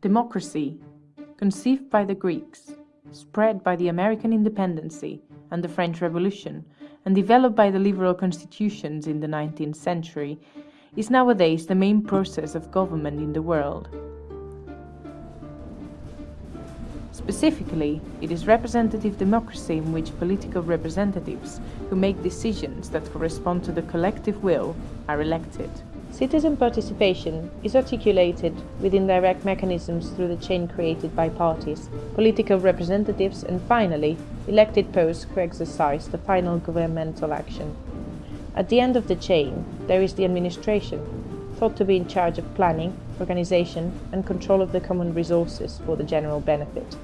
Democracy, conceived by the Greeks, spread by the American independency and the French Revolution, and developed by the liberal constitutions in the 19th century, is nowadays the main process of government in the world. Specifically, it is representative democracy in which political representatives who make decisions that correspond to the collective will are elected. Citizen participation is articulated within direct mechanisms through the chain created by parties, political representatives, and finally, elected posts who exercise the final governmental action. At the end of the chain, there is the administration, thought to be in charge of planning, organization, and control of the common resources for the general benefit.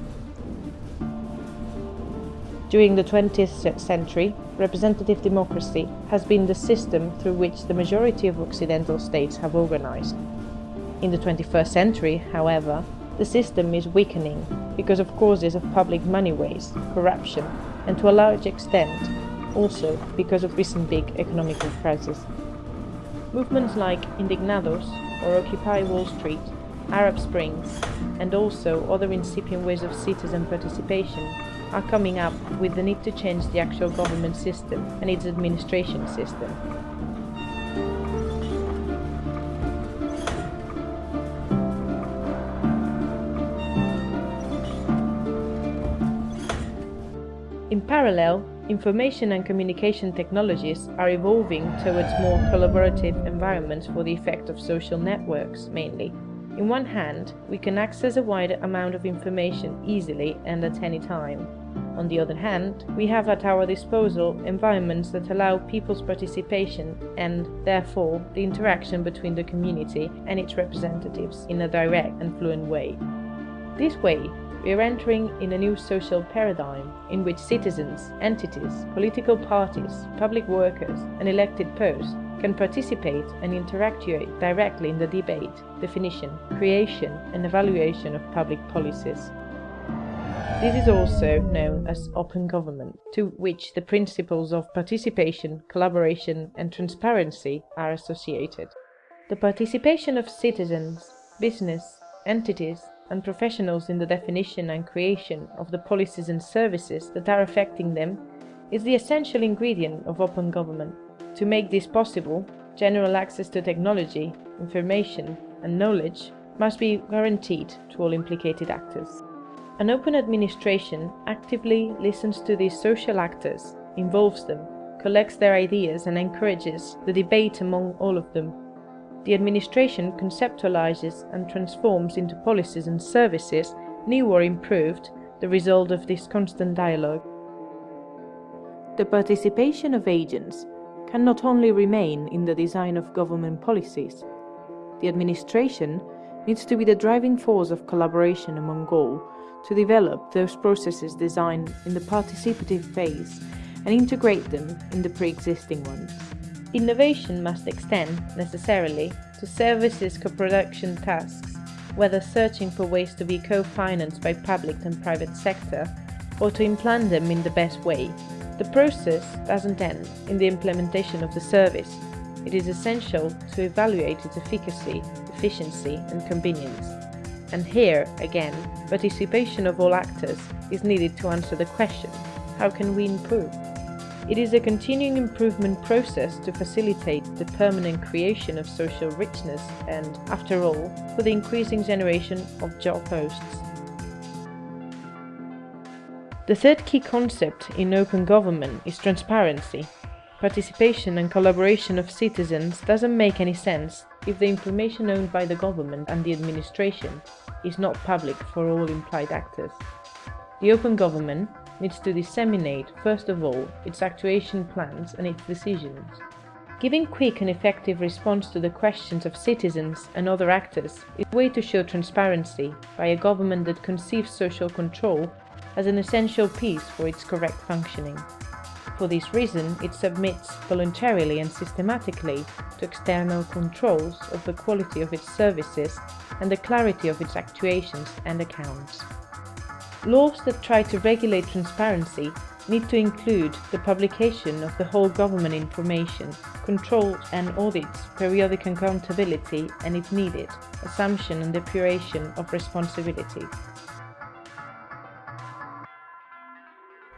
During the 20th century, representative democracy has been the system through which the majority of Occidental states have organized. In the 21st century, however, the system is weakening because of causes of public money waste, corruption, and to a large extent also because of recent big economical crises. Movements like Indignados or Occupy Wall Street, Arab Springs, and also other incipient ways of citizen participation are coming up with the need to change the actual government system and its administration system. In parallel, information and communication technologies are evolving towards more collaborative environments for the effect of social networks, mainly. In one hand, we can access a wider amount of information easily and at any time. On the other hand, we have at our disposal environments that allow people's participation and, therefore, the interaction between the community and its representatives in a direct and fluent way. This way, we are entering in a new social paradigm in which citizens, entities, political parties, public workers, and elected posts can participate and interact directly in the debate, definition, creation, and evaluation of public policies. This is also known as open government, to which the principles of participation, collaboration, and transparency are associated. The participation of citizens, business, entities, and professionals in the definition and creation of the policies and services that are affecting them is the essential ingredient of open government. To make this possible, general access to technology, information, and knowledge must be guaranteed to all implicated actors. An open administration actively listens to these social actors, involves them, collects their ideas and encourages the debate among all of them. The administration conceptualizes and transforms into policies and services, new or improved, the result of this constant dialogue. The participation of agents can not only remain in the design of government policies, the administration needs to be the driving force of collaboration among all to develop those processes designed in the participative phase and integrate them in the pre-existing ones. Innovation must extend, necessarily, to services co-production tasks, whether searching for ways to be co-financed by public and private sector, or to implant them in the best way. The process doesn't end in the implementation of the service. It is essential to evaluate its efficacy, efficiency and convenience. And here, again, participation of all actors is needed to answer the question, how can we improve? It is a continuing improvement process to facilitate the permanent creation of social richness and, after all, for the increasing generation of job posts. The third key concept in open government is transparency. Participation and collaboration of citizens doesn't make any sense if the information owned by the government and the administration is not public for all implied actors. The open government needs to disseminate, first of all, its actuation plans and its decisions. Giving quick and effective response to the questions of citizens and other actors is a way to show transparency by a government that conceives social control as an essential piece for its correct functioning. For this reason, it submits voluntarily and systematically to external controls of the quality of its services and the clarity of its actuations and accounts. Laws that try to regulate transparency need to include the publication of the whole government information, control and audits, periodic accountability and if needed, assumption and depuration of responsibility.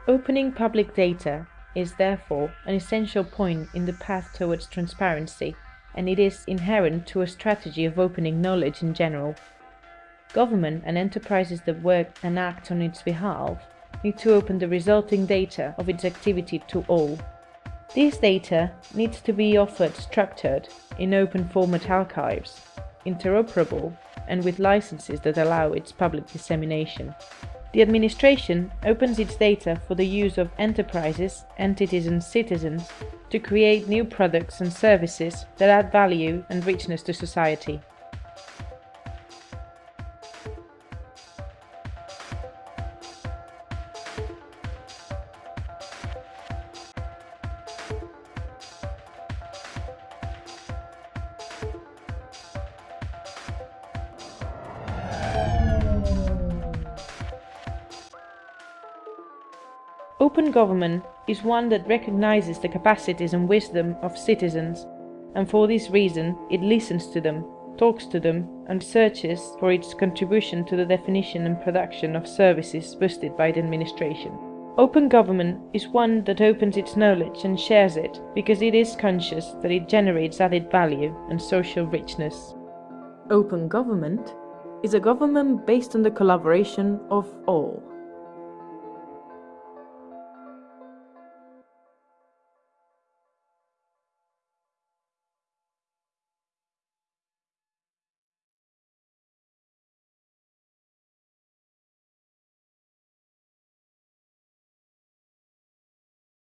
Opening public data is therefore an essential point in the path towards transparency, and it is inherent to a strategy of opening knowledge in general. Government and enterprises that work and act on its behalf need to open the resulting data of its activity to all. This data needs to be offered structured in open format archives, interoperable, and with licenses that allow its public dissemination. The administration opens its data for the use of enterprises, entities and citizens to create new products and services that add value and richness to society. Open government is one that recognizes the capacities and wisdom of citizens, and for this reason it listens to them, talks to them, and searches for its contribution to the definition and production of services boosted by the administration. Open government is one that opens its knowledge and shares it because it is conscious that it generates added value and social richness. Open government is a government based on the collaboration of all.